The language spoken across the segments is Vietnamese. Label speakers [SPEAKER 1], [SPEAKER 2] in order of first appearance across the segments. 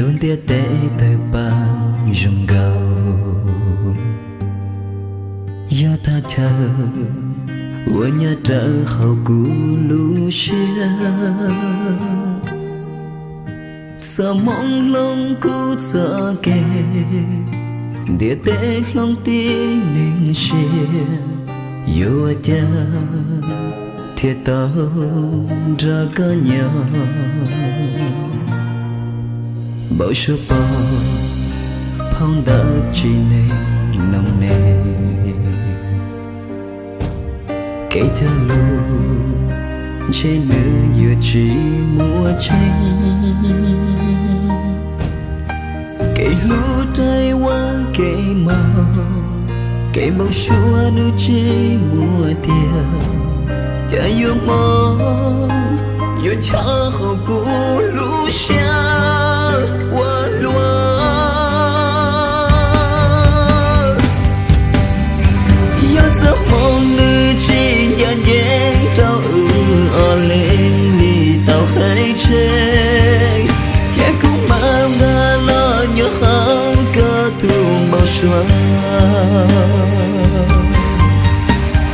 [SPEAKER 1] luôn tia tế từ bang dùng gầu. Do ta chờ ua nhà trở khẩu cú lũ xia sợ mong lòng cú sợ kề, địa tế lòng tin nên xia yêu cha thiệt tao ra có nhau bao số bao phong đã chỉ nên nồng nề. Kể cho lu trên nữ vừa chỉ mùa tranh kể lu tay qua, kể màu kể bao xua nữ chỉ mùa tiền chả yêu mong yêu cha hồ cũ chúa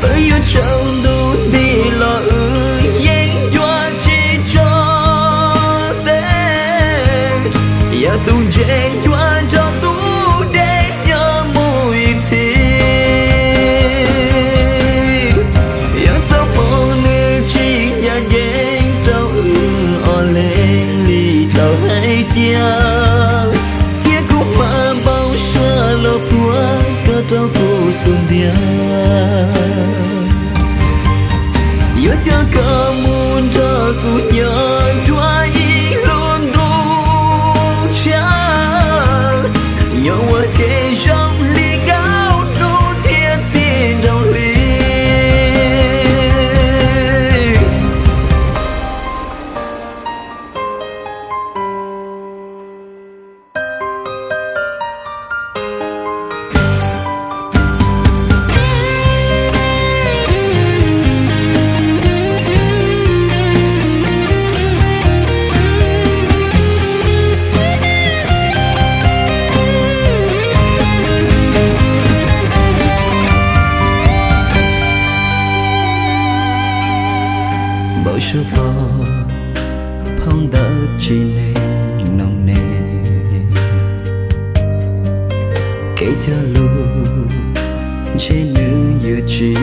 [SPEAKER 1] bao yêu chẳng đủ đi lo ư yên doa chỉ cho tên Yà tung chen 个木 phong đã chỉ lên nồng nề. Kể cho lu trên nữ giờ chỉ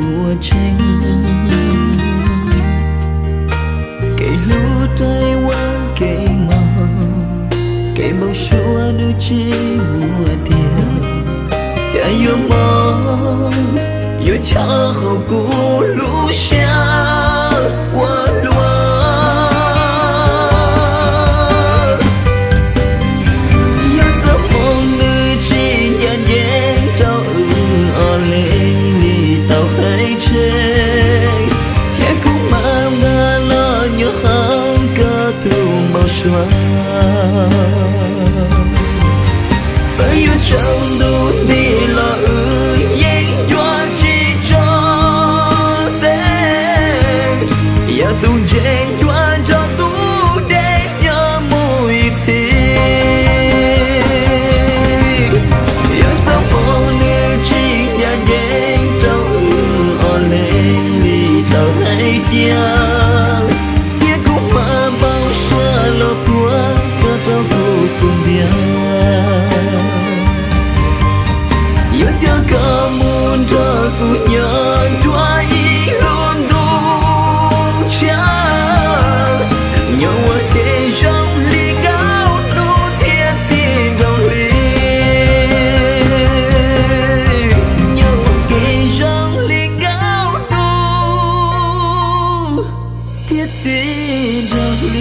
[SPEAKER 1] mua tranh. Kể lu tay qua kể mò kể bao số nữ chỉ mua tiền. Chả yêu mong, yêu cha hậu cũ lũ xe me.